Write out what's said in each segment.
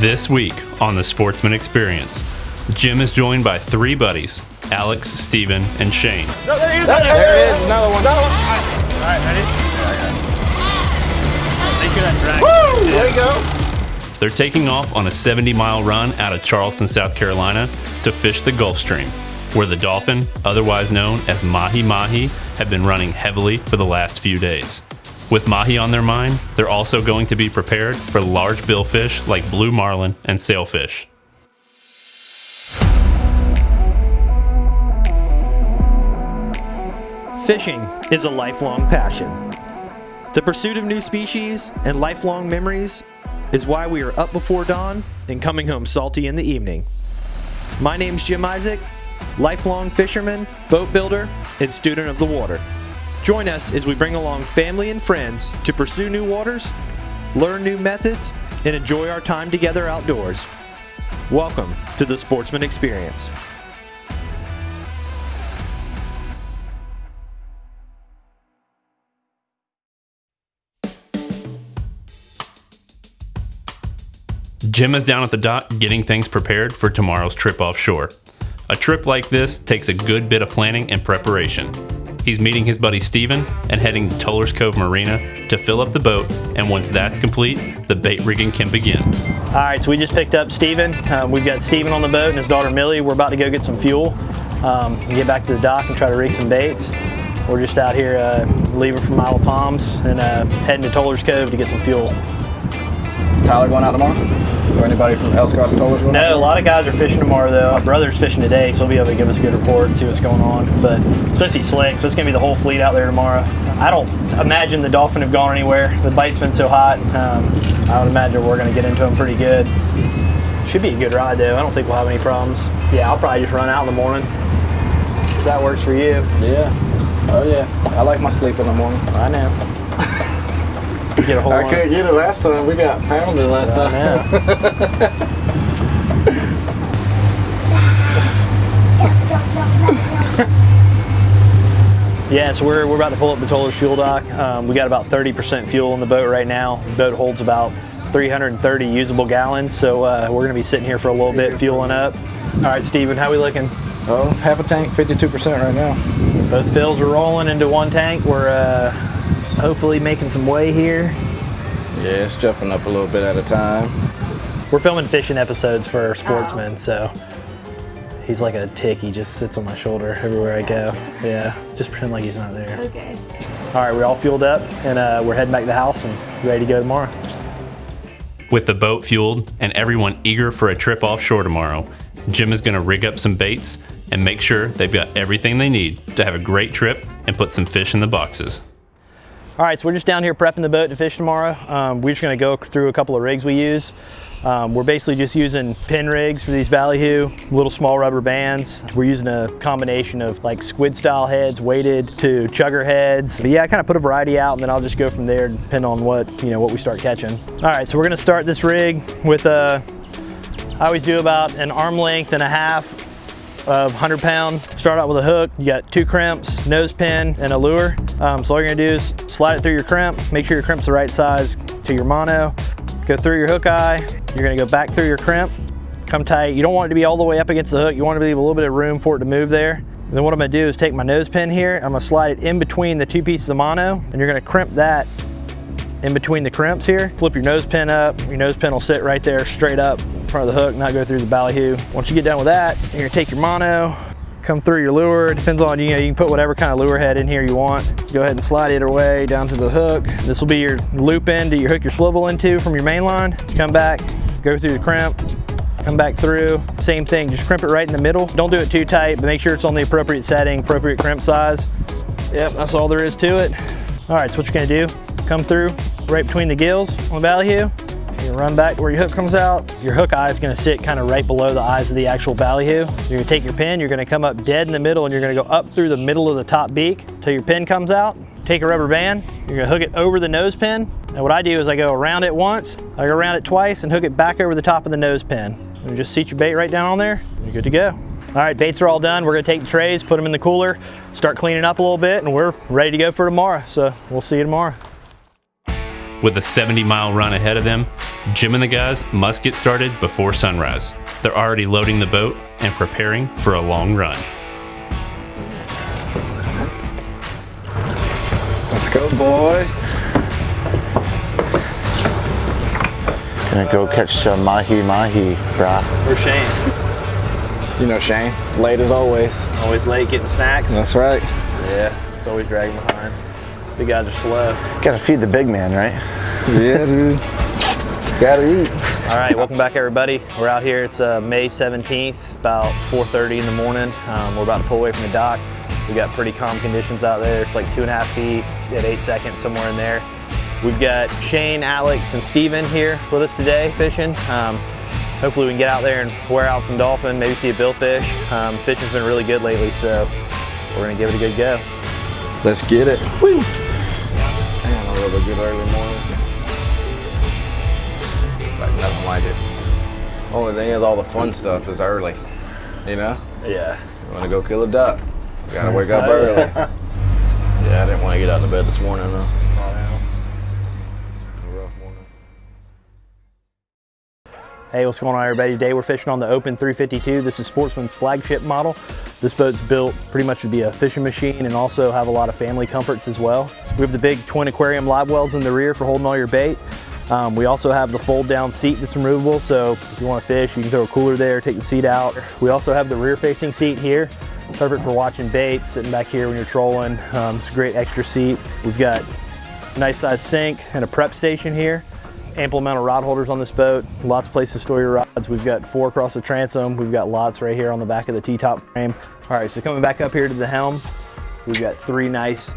This week on the Sportsman Experience, Jim is joined by three buddies Alex, Steven, and Shane. There it is, another one. Another one. All right, ready? Make sure that's right. Woo! There you go. They're taking off on a 70 mile run out of Charleston, South Carolina to fish the Gulf Stream, where the dolphin, otherwise known as mahi mahi, have been running heavily for the last few days. With mahi on their mind, they're also going to be prepared for large billfish like blue marlin and sailfish. Fishing is a lifelong passion. The pursuit of new species and lifelong memories is why we are up before dawn and coming home salty in the evening. My name's Jim Isaac, lifelong fisherman, boat builder, and student of the water. Join us as we bring along family and friends to pursue new waters, learn new methods, and enjoy our time together outdoors. Welcome to the Sportsman Experience. Jim is down at the dock getting things prepared for tomorrow's trip offshore. A trip like this takes a good bit of planning and preparation. He's meeting his buddy Steven and heading to Toler's Cove Marina to fill up the boat, and once that's complete, the bait rigging can begin. All right, so we just picked up Steven. Um, we've got Steven on the boat and his daughter Millie. We're about to go get some fuel, um, and get back to the dock and try to rig some baits. We're just out here uh, leaving from Isle of Palms and uh, heading to Toller's Cove to get some fuel. Tyler going out tomorrow? Or anybody from told us? No, a lot of guys are fishing tomorrow though. My brother's fishing today, so he'll be able to give us a good report and see what's going on. But especially slick, so it's gonna be the whole fleet out there tomorrow. I don't imagine the dolphin have gone anywhere. The bite's been so hot. Um, I would imagine we're gonna get into them pretty good. Should be a good ride though. I don't think we'll have any problems. Yeah, I'll probably just run out in the morning. If that works for you. Yeah. Oh yeah. I like my sleep in the morning. I know. Get a hold I on. couldn't get it last time. We got pounded last I time. Yeah, so we're, we're about to pull up the Toler's fuel dock. Um, we got about 30% fuel in the boat right now. The boat holds about 330 usable gallons, so uh, we're gonna be sitting here for a little bit fueling up. All right, Steven, how we looking? Oh, half a tank, 52% right now. Both fills are rolling into one tank. We're uh, hopefully making some way here. Yeah, it's jumping up a little bit at a time. We're filming fishing episodes for Sportsman, so he's like a tick. He just sits on my shoulder everywhere I go. Yeah, just pretend like he's not there. Okay. All right, we're all fueled up, and uh, we're heading back to the house and ready to go tomorrow. With the boat fueled and everyone eager for a trip offshore tomorrow, Jim is going to rig up some baits and make sure they've got everything they need to have a great trip and put some fish in the boxes. All right, so we're just down here prepping the boat to fish tomorrow. Um, we're just gonna go through a couple of rigs we use. Um, we're basically just using pin rigs for these ballyhoo, little small rubber bands. We're using a combination of like squid style heads weighted to chugger heads. But yeah, I kind of put a variety out and then I'll just go from there depending on what, you know, what we start catching. All right, so we're gonna start this rig with a, I always do about an arm length and a half of 100 pound. Start out with a hook. You got two crimps, nose pin, and a lure. Um, so all you're gonna do is slide it through your crimp, make sure your crimp's the right size to your mono. Go through your hook eye. You're gonna go back through your crimp, come tight. You don't want it to be all the way up against the hook. You want to leave a little bit of room for it to move there. And then what I'm gonna do is take my nose pin here. I'm gonna slide it in between the two pieces of mono, and you're gonna crimp that in between the crimps here. Flip your nose pin up. Your nose pin will sit right there straight up in front of the hook, not go through the ballyhoo. Once you get done with that, you're gonna take your mono, come through your lure. It depends on, you know, you can put whatever kind of lure head in here you want. Go ahead and slide it away down to the hook. This will be your loop end that you hook your swivel into from your main line. Come back, go through the crimp, come back through. Same thing, just crimp it right in the middle. Don't do it too tight, but make sure it's on the appropriate setting, appropriate crimp size. Yep, that's all there is to it. All right, so what you're gonna do, come through right between the gills on the ballyhoo. You run back where your hook comes out. Your hook eye is gonna sit kind of right below the eyes of the actual ballyhoo. You're gonna take your pin, you're gonna come up dead in the middle and you're gonna go up through the middle of the top beak till your pin comes out. Take a rubber band, you're gonna hook it over the nose pin. And what I do is I go around it once, I go around it twice and hook it back over the top of the nose pin. And just seat your bait right down on there, you're good to go. All right, baits are all done. We're gonna take the trays, put them in the cooler, start cleaning up a little bit, and we're ready to go for tomorrow. So we'll see you tomorrow. With a 70 mile run ahead of them, Jim and the guys must get started before sunrise. They're already loading the boat and preparing for a long run. Let's go, boys. Gonna go catch some mahi mahi, brah. We're Shane. You know Shane, late as always. Always late getting snacks. That's right. Yeah, it's always dragging behind. The guys are slow. Gotta feed the big man, right? Yeah, dude. Gotta eat. All right, welcome back everybody. We're out here, it's uh, May 17th, about 4.30 in the morning. Um, we're about to pull away from the dock. We got pretty calm conditions out there. It's like two and a half feet at eight seconds, somewhere in there. We've got Shane, Alex, and Steven here with us today fishing. Um, hopefully we can get out there and wear out some dolphin, maybe see a billfish. Um, fishing's been really good lately, so we're gonna give it a good go. Let's get it. Woo! Man, a good early morning. Like nothing like it. Only thing is all the fun stuff is early. You know? Yeah. You wanna go kill a duck. You gotta wake up Oh, early. yeah. I didn't want to get out of bed this morning though. Morning. Hey, what's going on everybody? Today we're fishing on the Open 352. This is Sportsman's flagship model. This boat's built pretty much to be a fishing machine and also have a lot of family comforts as well. We have the big twin aquarium live wells in the rear for holding all your bait. Um, we also have the fold down seat that's removable, so if you want to fish, you can throw a cooler there, take the seat out. We also have the rear facing seat here, perfect for watching bait, sitting back here when you're trolling. Um, it's a great extra seat. We've got a nice size sink and a prep station here ample amount of rod holders on this boat. Lots of places to store your rods. We've got four across the transom. We've got lots right here on the back of the T-top frame. All right, so coming back up here to the helm, we've got three nice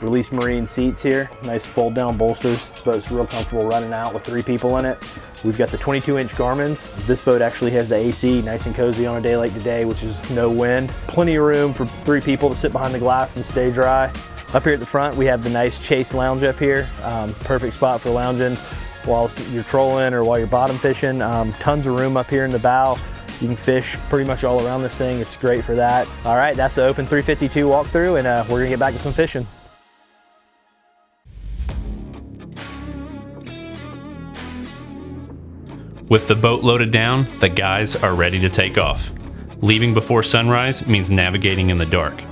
release marine seats here. Nice fold down bolsters. This boat's real comfortable running out with three people in it. We've got the 22 inch Garmin's. This boat actually has the AC nice and cozy on a day like today, which is no wind. Plenty of room for three people to sit behind the glass and stay dry. Up here at the front, we have the nice Chase lounge up here. Um, perfect spot for lounging while you're trolling or while you're bottom fishing. Um, tons of room up here in the bow. You can fish pretty much all around this thing. It's great for that. All right, that's the Open 352 walkthrough and uh, we're gonna get back to some fishing. With the boat loaded down, the guys are ready to take off. Leaving before sunrise means navigating in the dark.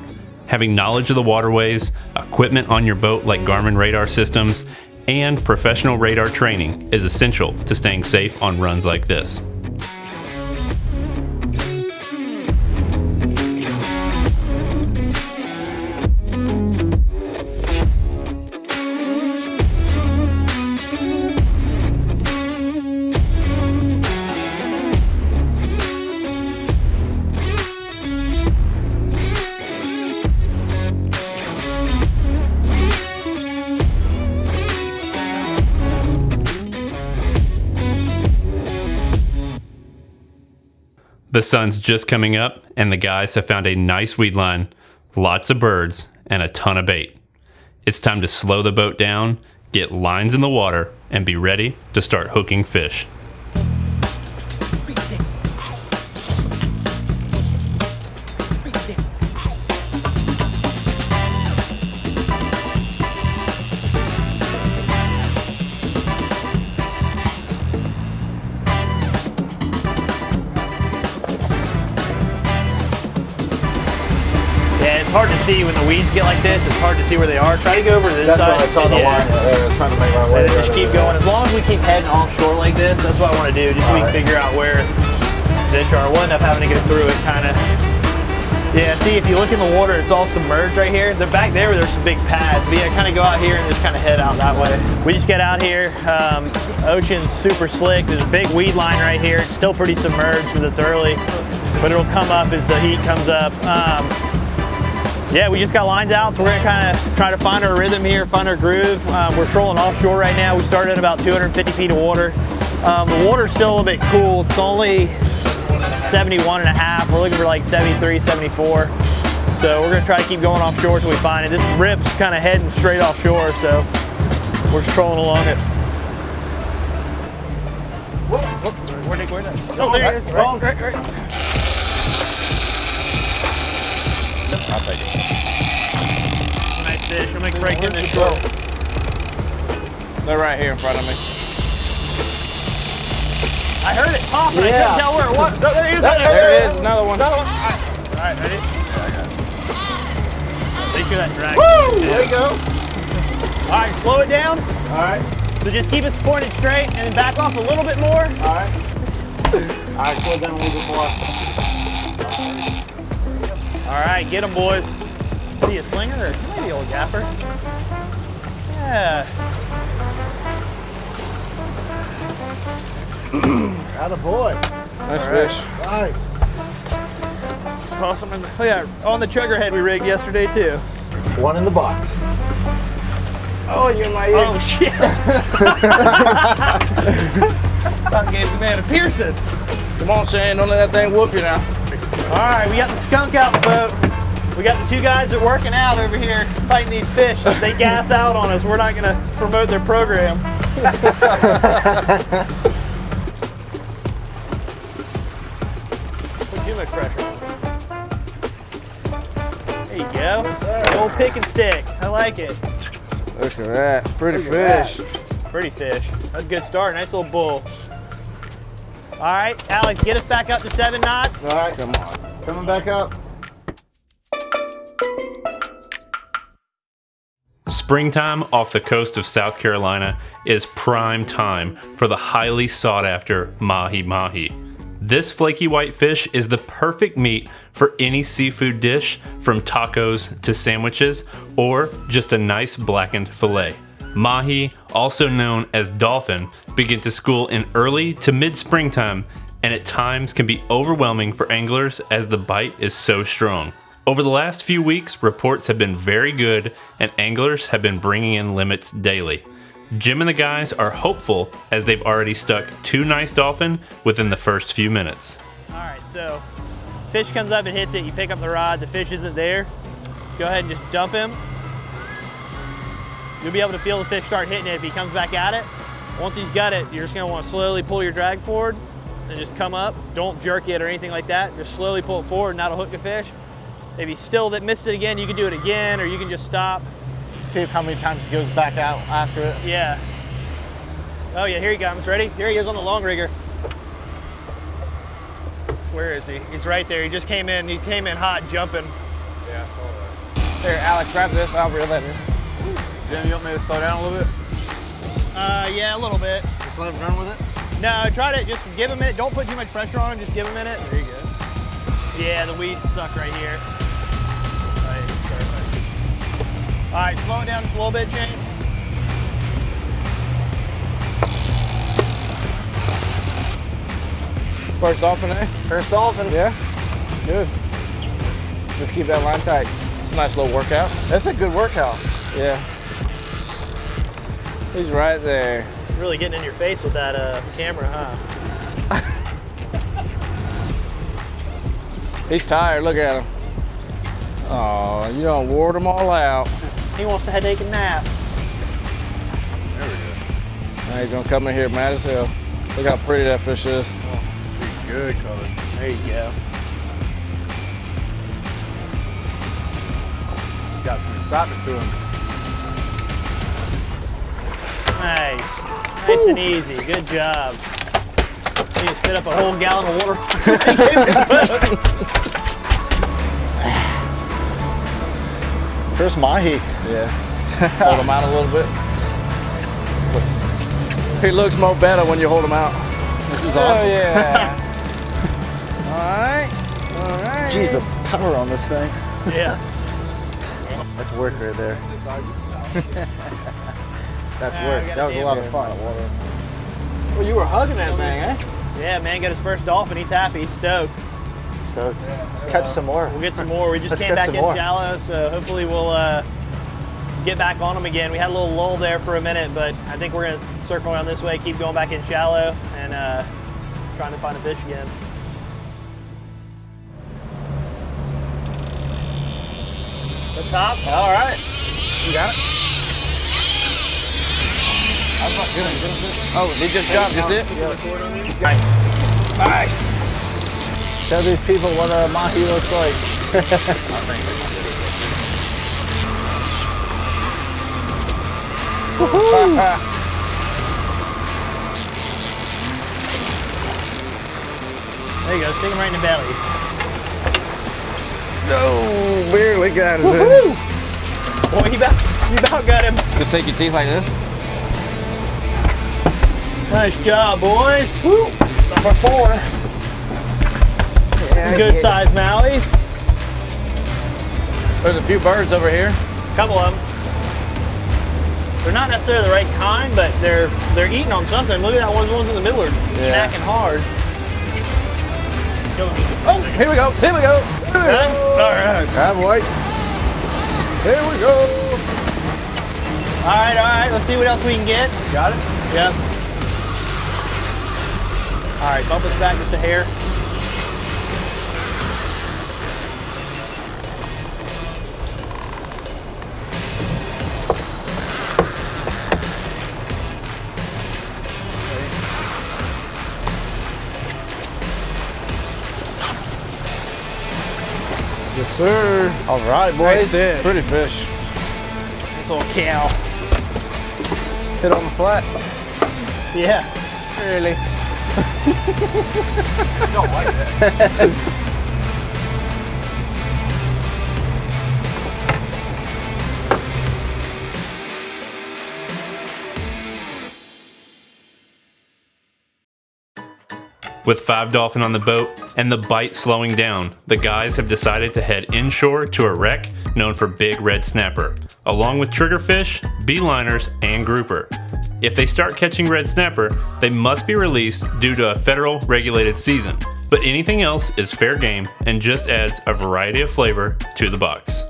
Having knowledge of the waterways, equipment on your boat like Garmin radar systems, and professional radar training is essential to staying safe on runs like this. The sun's just coming up, and the guys have found a nice weed line, lots of birds, and a ton of bait. It's time to slow the boat down, get lines in the water, and be ready to start hooking fish. See when the weeds get like this. It's hard to see where they are. Try to go over to this That's side. why I saw the Yeah. line there. I was trying to make my way. And then just keep going. As long as we keep heading offshore like this, that's what I want to do, just so we can figure out where fish are. We'll end up having to go through it kind of. Yeah, see, if you look in the water, it's all submerged right here. They're back there where there's some big pads. But yeah, kind of go out here and just kind of head out that way. We just get out here. Um, ocean's super slick. There's a big weed line right here. It's still pretty submerged because it's early, but it'll come up as the heat comes up. Um, yeah, we just got lines out, so we're gonna kind of try to find our rhythm here, find our groove. Um, we're trolling offshore right now. We started at about 250 feet of water. Um, the water's still a little bit cool. It's only 71 and a half. We're looking for like 73, 74. So we're gonna try to keep going offshore until we find it. This rip's kind of heading straight offshore, so we're just trolling along it. Where'd it, where'd it? Oh, there it is. I'll take it. Nice fish. I'm gonna break in this shore. They're right here in front of me. I heard it pop, and I Yeah. couldn't tell where it was. Oh, there it is. right There it is, another one. All right, ready? Make sure that drag. There you go. All right, slow it down. All right. So just keep it pointed straight and then back off a little bit more. All right. All right, slow it down a little bit more. All right, get them, boys. See a slinger or maybe old gaffer? Yeah. Out of boy. Nice fish. Nice. Toss them in the, oh yeah, on the chugger head we rigged yesterday too. One in the box. Oh, you're my ear. Oh shit. About gave the man a piercing. Come on, Shane, don't let that thing whoop you now. All right, we got the skunk out the boat. We got the two guys that are working out over here fighting these fish. If they gas out on us, we're not gonna promote their program. Put too much pressure. There you go. The old pick and stick. I like it. Look at that. Pretty Look at fish. Pretty fish. That's a good start. Nice little bull. All right, Alex, get us back up to seven knots. All right. Come on. Coming back up. Springtime off the coast of South Carolina is prime time for the highly sought after mahi mahi. This flaky white fish is the perfect meat for any seafood dish from tacos to sandwiches or just a nice blackened fillet. Mahi, also known as dolphin, begin to school in early to mid springtime and at times can be overwhelming for anglers as the bite is so strong. Over the last few weeks, reports have been very good and anglers have been bringing in limits daily. Jim and the guys are hopeful as they've already stuck two nice dolphin within the first few minutes. All right, so fish comes up and hits it. You pick up the rod. The fish isn't there. Go ahead and just dump him. You'll be able to feel the fish start hitting it if he comes back at it. Once he's got it, you're just gonna want to slowly pull your drag forward and just come up. Don't jerk it or anything like that. Just slowly pull it forward and that'll hook the fish. If he's still that missed it again, you can do it again or you can just stop. See if how many times he goes back out after it. Yeah. Oh yeah, here he comes. Ready? Here he is on the long rigger. Where is he? He's right there. He just came in. He came in hot, jumping. Yeah, I saw that. Here, Alex, grab this. I'll reel that in. Jim, you want me to slow down a little bit? Uh, yeah, a little bit. Just let him run with it. No, try to just give him a minute. Don't put too much pressure on him. Just give him a minute. There you go. Yeah, the weeds suck right here. All right, slow it down just a little bit, James. First dolphin, eh? First dolphin. Yeah. Good. Just keep that line tight. It's a nice little workout. That's a good workout. Yeah. He's right there. Really getting in your face with that uh, camera, huh? He's tired. Look at him. Oh, you don't wore them all out. He wants to take a nap. There we go. Now he's gonna come in here mad as hell. Look how pretty that fish is. Oh, good color. There you go. Got some excitement to him. Nice. Nice and easy. Good job. You just spit up a whole gallon of water. First mahi. Yeah. hold him out a little bit. He looks more better when you hold him out. This is awesome. Oh, yeah. all right. All right. Jeez, the power on this thing. yeah. That's work right there. That's work. That was a lot of damn fun. Well, you were hugging that thing, eh? Yeah, man, got his first dolphin. He's happy. He's stoked. Stoked. Let's catch some more. We'll get some more. We just Let's came back some in more. shallow, so hopefully we'll uh, get back on them again. We had a little lull there for a minute, but I think we're gonna circle around this way, keep going back in shallow, and uh, trying to find a fish again. The top. All right. You got it? I'm not good. Oh, he just jumped. Is it? Nice. Nice. Tell these people what a mahi looks like. there you go, stick him right in the belly. No, barely got his ass. Boy, he about, about got him. Just take your teeth like this. Nice job, boys. Woo. Number four. Yeah, good sized mahis. There's a few birds over here. Couple of them. They're not necessarily the right kind, but they're they're eating on something. Look at that one. The ones in the middle are Yeah. snacking hard. Oh, here we go. Here we go. Done? All right. Grab white. Here we go. All right, all right. Let's see what else we can get. Got it? Yep. All right, bump us back just a hair. Sir. All right, boys. fish. Pretty fish. This little cow. Hit on the flat. Yeah. Really? With five dolphin on the boat and the bite slowing down, the guys have decided to head inshore to a wreck known for big red snapper, along with triggerfish, beeliners, and grouper. If they start catching red snapper, they must be released due to a federal regulated season. But anything else is fair game and just adds a variety of flavor to the box.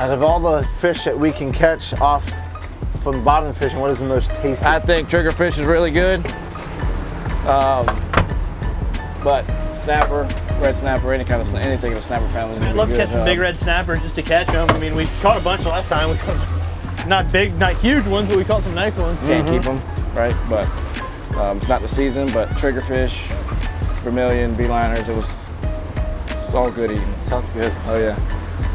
Out of all the fish that we can catch off from bottom fishing, what is the most tasty? I think triggerfish is really good. Um, but snapper, red snapper, any kind of sna- anything in the snapper family. is I'd love to catch some big red snappers just to catch them. I mean, we caught a bunch last time. We caught not big, not huge ones, but we caught some nice ones. Can't keep them, right? But um, it's not the season. But triggerfish, vermilion, beeliners, it was it's all good eating. Sounds good. Oh yeah.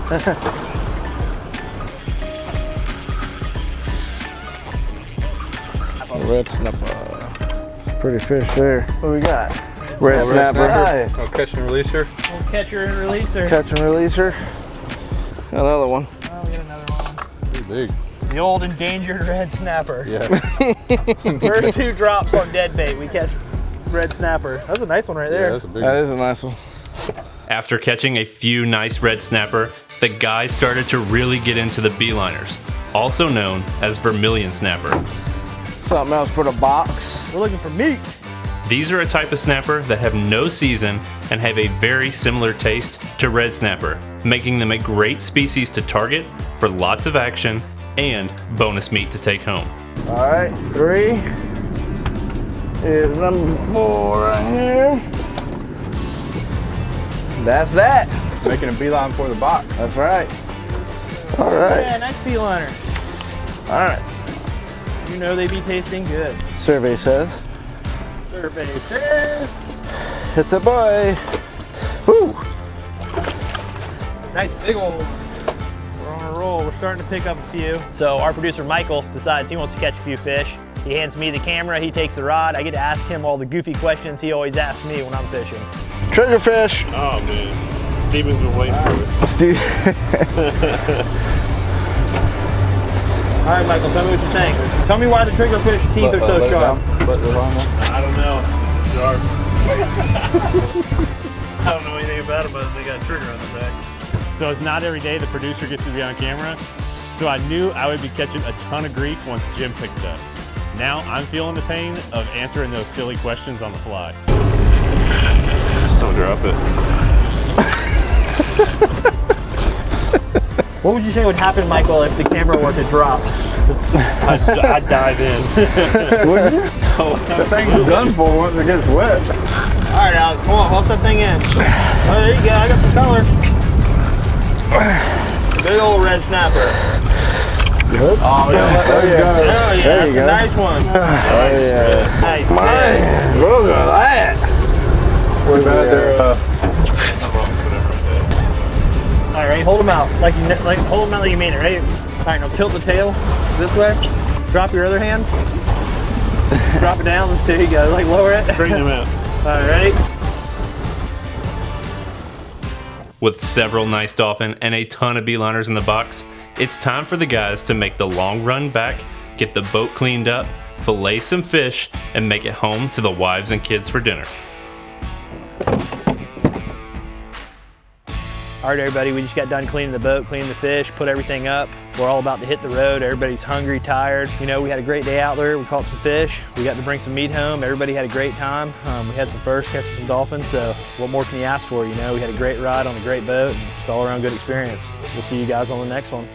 Red snapper. Pretty fish there. What we got? Red snapper. Hi. Oh, catch and releaser. Little catcher and releaser. Catch and releaser. Another one. Oh, we got another one. Pretty big. The old endangered red snapper. Yeah. First two drops on dead bait, we catch red snapper. That's a nice one right yeah, there. that's a big That one. is a nice one. After catching a few nice red snapper, the guys started to really get into the beeliners, also known as vermilion snapper. Something else for the box. We're looking for meat. These are a type of snapper that have no season and have a very similar taste to red snapper, making them a great species to target for lots of action and bonus meat to take home. All right, three is number four right here. That's that. Making a beeline for the box. That's right. All right, Yeah, nice beeliner. all right. You know they be tasting good. Survey says Survey says. it's a boy. Woo! Nice big old. We're on a roll. We're starting to pick up a few. So our producer Michael decides he wants to catch a few fish. He hands me the camera. He takes the rod. I get to ask him all the goofy questions he always asks me when I'm fishing. Triggerfish. Oh man, Steven's been waiting for it. Steve. All right, Michael, tell me what you think. Tell me why the triggerfish teeth are so sharp. I don't know. Sharp. I don't know anything about them, but they got a trigger on the back. So it's not every day the producer gets to be on camera. So I knew I would be catching a ton of grief once Jim picked it up. Now I'm feeling the pain of answering those silly questions on the fly. Don't drop it. What would you say would happen, Michael, if the camera were to drop? I'd, I'd dive in. the thing's done for once it gets wet. All right, Alex, come on, hold that thing in. Oh, there you go. I got some color. Big old red snapper. Oh, yeah. There you go. Oh, yeah, There that's you a go. nice one. Oh yeah. Nice. Man, look at that. What about their, uh, All right, hold them out. Like, you like hold them out like you mean it, right? All right, now tilt the tail this way. Drop your other hand. Drop it down. There you go. Like lower it. Straighten them out. All right. With several nice dolphin and a ton of beeliners in the box, it's time for the guys to make the long run back, get the boat cleaned up, fillet some fish, and make it home to the wives and kids for dinner. All right, everybody, we just got done cleaning the boat, cleaning the fish, put everything up. We're all about to hit the road. Everybody's hungry, tired. You know, we had a great day out there. We caught some fish. We got to bring some meat home. Everybody had a great time. Um, we had some first, catching some dolphins. So what more can you ask for? You know, we had a great ride on a great boat. It's all around good experience. We'll see you guys on the next one.